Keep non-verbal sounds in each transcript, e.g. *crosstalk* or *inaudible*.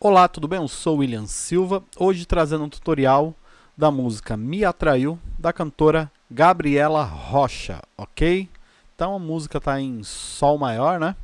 Olá, tudo bem? Eu sou William Silva, hoje trazendo um tutorial da música Me Atraiu, da cantora Gabriela Rocha, ok? Então a música está em Sol maior, né?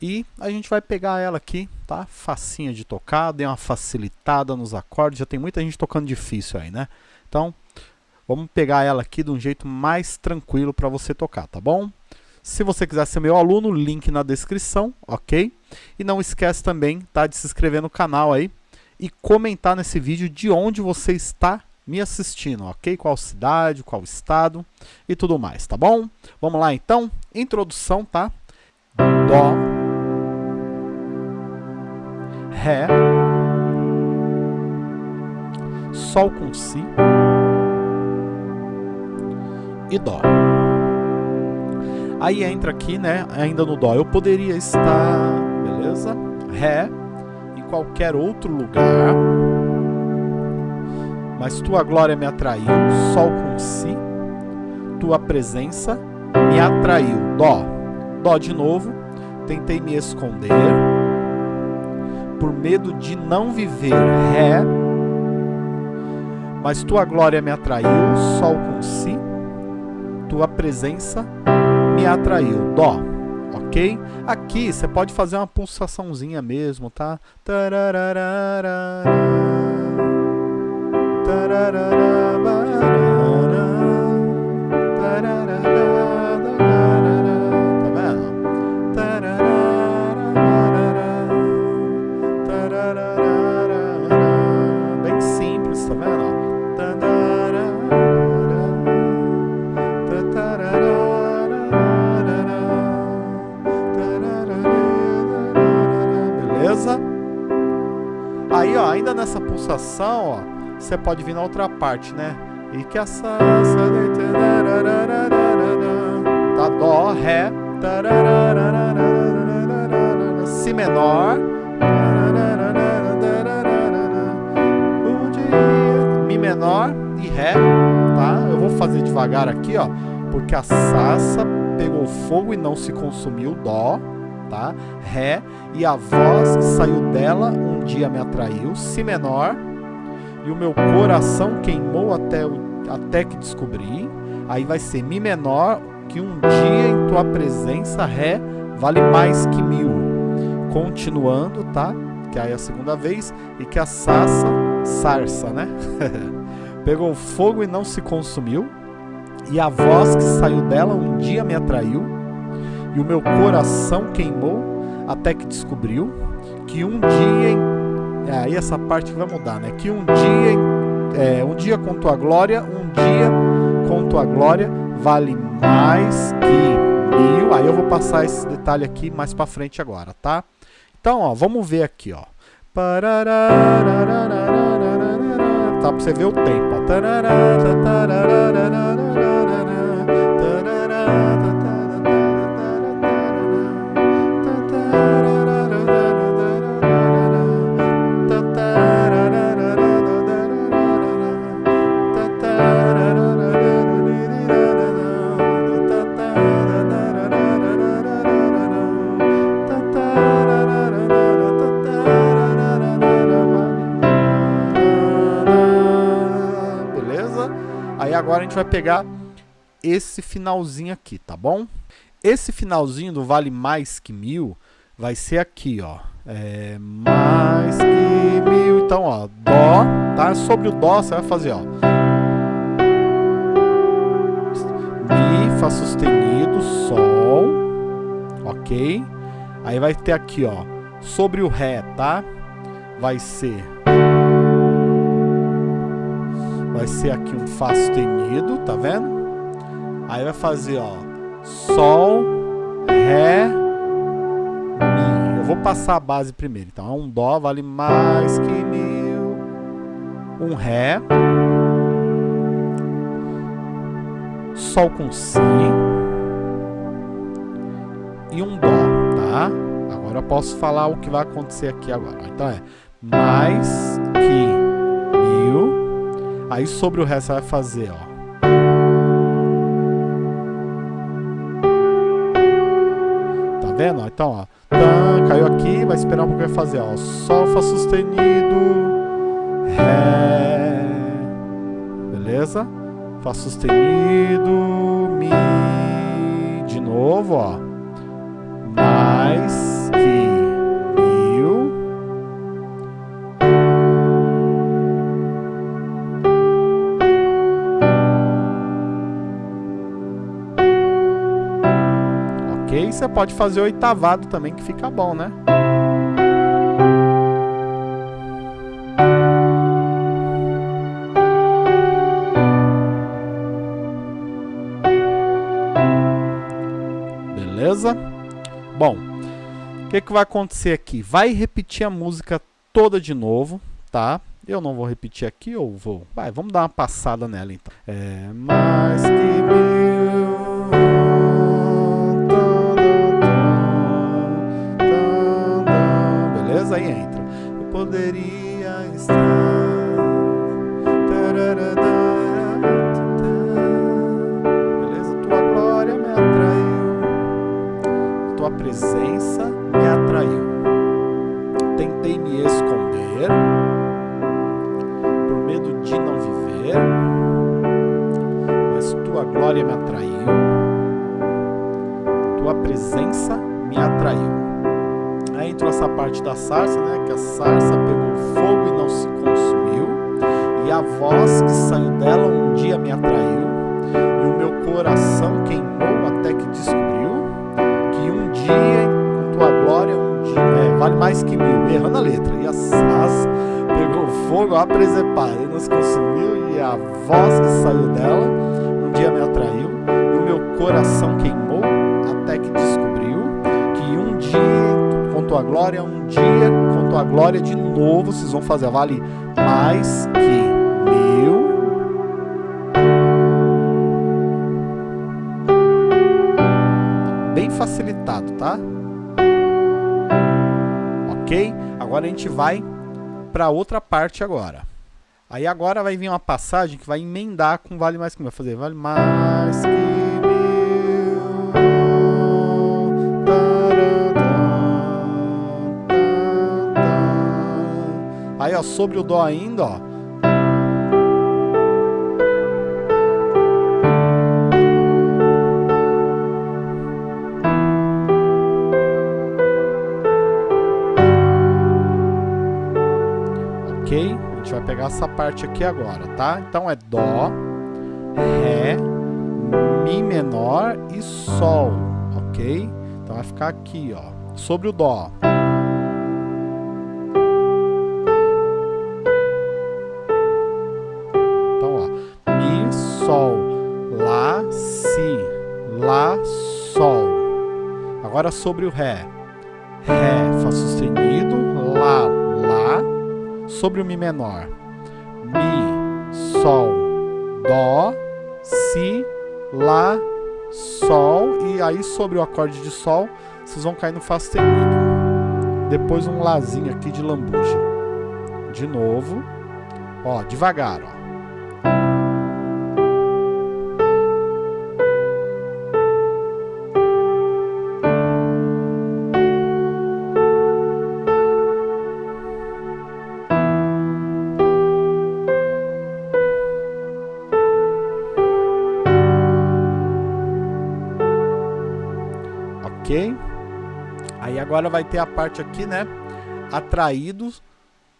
E a gente vai pegar ela aqui, tá? Facinha de tocar, deu uma facilitada nos acordes, já tem muita gente tocando difícil aí, né? Então, vamos pegar ela aqui de um jeito mais tranquilo para você tocar, tá bom? Se você quiser ser meu aluno, link na descrição, ok? E não esquece também tá, de se inscrever no canal aí e comentar nesse vídeo de onde você está me assistindo, ok? Qual cidade, qual estado e tudo mais, tá bom? Vamos lá então, introdução, tá? Dó, Ré, Sol com Si e Dó. Aí entra aqui, né, ainda no Dó. Eu poderia estar, beleza? Ré, em qualquer outro lugar. Mas tua glória me atraiu, Sol com Si. Tua presença me atraiu, Dó. Dó de novo. Tentei me esconder. Por medo de não viver, Ré. Mas tua glória me atraiu, Sol com Si. Tua presença me atraiu, Dó, ok? Aqui você pode fazer uma pulsaçãozinha mesmo, tá? Tararara, tararara, Aí, ó, ainda nessa pulsação, ó, você pode vir na outra parte, né? E que essa tá dó, ré, si menor, mi menor e ré, tá? Eu vou fazer devagar aqui, ó, porque a sassa pegou fogo e não se consumiu, dó, tá? Ré e a voz que saiu dela dia me atraiu, si menor, e o meu coração queimou até, até que descobri. Aí vai ser mi menor, que um dia em tua presença, ré, vale mais que mil. Continuando, tá? Que aí é a segunda vez, e que a sassa, sarça, né? *laughs* Pegou fogo e não se consumiu, e a voz que saiu dela um dia me atraiu, e o meu coração queimou até que descobriu que um dia, é aí essa parte que vai mudar, né? Que um dia, é, um dia com tua glória, um dia com tua glória vale mais que mil. Aí eu vou passar esse detalhe aqui mais para frente agora, tá? Então, ó, vamos ver aqui, ó. Tá, pra você ver o tempo, ó. Vai pegar esse finalzinho aqui, tá bom? Esse finalzinho do vale mais que mil vai ser aqui, ó. É mais que mil. Então, ó, Dó, tá? Sobre o Dó você vai fazer, ó. Mi, Fá sustenido, Sol, ok? Aí vai ter aqui, ó, sobre o Ré, tá? Vai ser vai ser aqui um Fá sustenido, tá vendo? Aí vai fazer, ó, Sol, Ré, Mi. Eu vou passar a base primeiro. Então, um Dó vale mais que mil. Um Ré. Sol com Si. E um Dó, tá? Agora eu posso falar o que vai acontecer aqui agora. Então, é mais Aí sobre o resto vai fazer, ó. Tá vendo? Então, ó. Caiu aqui, vai esperar um pouco vai fazer, ó. Sol, Fá sustenido, Ré. Beleza? Fá sustenido, Mi. De novo, ó. Mais pode fazer oitavado também, que fica bom, né? Beleza? Bom, o que, que vai acontecer aqui? Vai repetir a música toda de novo, tá? Eu não vou repetir aqui, ou vou? Vai, vamos dar uma passada nela então. É mais que Aí entra. Eu poderia estar. presença me atraiu. Tentei me esconder por medo de não viver, mas tua glória me atraiu. Tua presença me atraiu. Aí entrou essa parte da sarça, né? Que a sarça pegou fogo e não se consumiu, e a voz que saiu dela um dia me atraiu, e o meu coração queimou até que descobriu dia com tua glória um dia, é, vale mais que mil, errando a letra. E a sas pegou fogo a presepada e nos consumiu, e a voz que saiu dela um dia me atraiu, e o meu coração queimou até que descobriu que um dia com tua glória, um dia com tua glória de novo, vocês vão fazer, vale mais que mil facilitado, tá? Ok? Agora a gente vai para outra parte agora. Aí agora vai vir uma passagem que vai emendar com vale mais que mil. Vai fazer vale mais que Ó, sobre o dó ainda, ó. pegar essa parte aqui agora, tá? Então é Dó, Ré, Mi menor e Sol, ok? Então vai ficar aqui, ó, sobre o Dó. Agora sobre o Ré. Ré, Fá sustenido, Lá, Lá, sobre o Mi menor. Mi, Sol, Dó, Si, Lá, Sol. E aí sobre o acorde de Sol, vocês vão cair no Fá sustenido. Depois um Lázinho aqui de lambuja. De novo. Ó, devagar, ó. Agora vai ter a parte aqui, né? Atraídos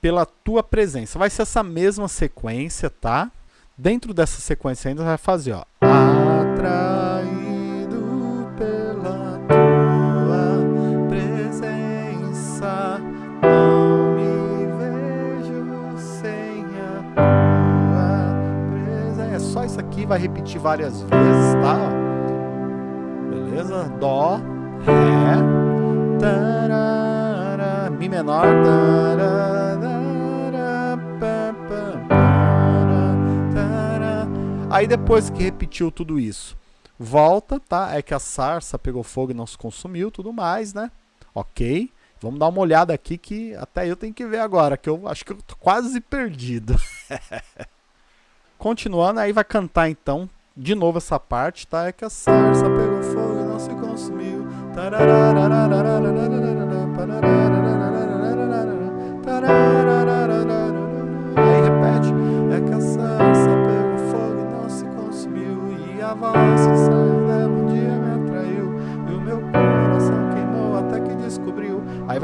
pela tua presença. Vai ser essa mesma sequência, tá? Dentro dessa sequência ainda vai fazer, ó. Atraído pela tua presença, não me vejo sem a tua presença. É só isso aqui, vai repetir várias vezes, tá? Aí depois que repetiu tudo isso, volta, tá? É que a sarça pegou fogo e não se consumiu, tudo mais, né? Ok. Vamos dar uma olhada aqui que até eu tenho que ver agora, que eu acho que eu tô quase perdido. *laughs* Continuando, aí vai cantar então de novo essa parte, tá? É que a sarça pegou fogo e não se consumiu. タ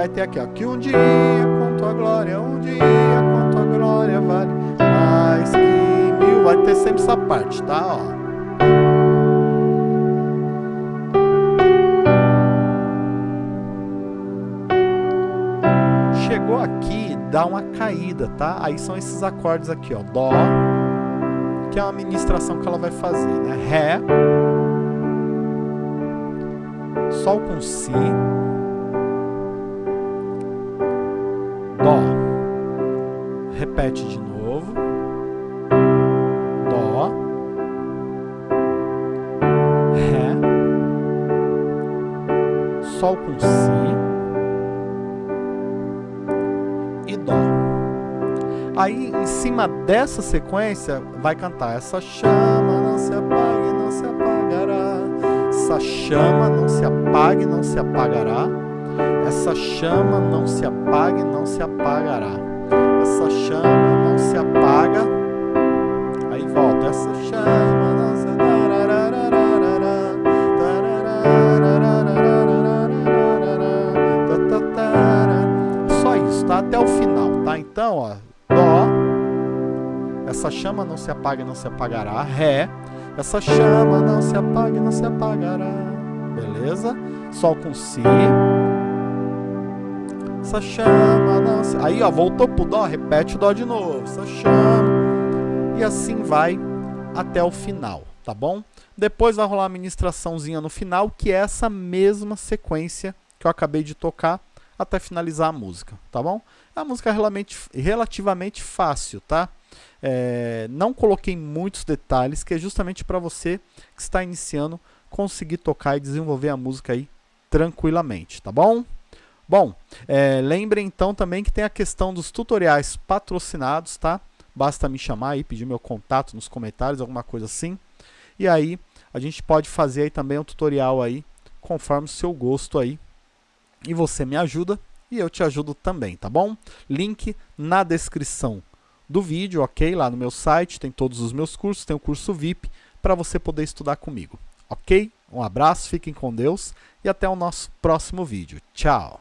vai ter aqui, ó, que um dia com tua glória, um dia com tua glória vale mais que mil. Vai ter sempre essa parte, tá? Ó. Chegou aqui, dá uma caída, tá? Aí são esses acordes aqui, ó, Dó, que é uma ministração que ela vai fazer, né? Ré, Sol com Si, Repete de novo. Dó. Ré. Sol com Si. E Dó. Aí, em cima dessa sequência, vai cantar essa chama não se apague, não se apagará. Essa chama não se apague, não se apagará. Essa chama não se apague, não se apagará. Essa chama não se apaga. Aí volta. Essa chama não se Só isso, tá? Até o final, tá? Então, ó, Dó. Essa chama não se apaga, não se apagará. Ré. Essa chama não se apaga, não se apagará. Beleza? Sol com Si essa chama não se... Aí, ó, voltou pro dó, repete o dó de novo. Essa chama. E assim vai até o final, tá bom? Depois vai rolar a ministraçãozinha no final, que é essa mesma sequência que eu acabei de tocar até finalizar a música, tá bom? A música é relativamente, relativamente fácil, tá? É, não coloquei muitos detalhes, que é justamente para você que está iniciando conseguir tocar e desenvolver a música aí tranquilamente, tá bom? Bom, é, lembrem então também que tem a questão dos tutoriais patrocinados, tá? Basta me chamar aí, pedir meu contato nos comentários, alguma coisa assim. E aí, a gente pode fazer aí também um tutorial aí, conforme o seu gosto aí. E você me ajuda e eu te ajudo também, tá bom? Link na descrição do vídeo, ok? Lá no meu site tem todos os meus cursos, tem o curso VIP para você poder estudar comigo, ok? Um abraço, fiquem com Deus e até o nosso próximo vídeo. Tchau!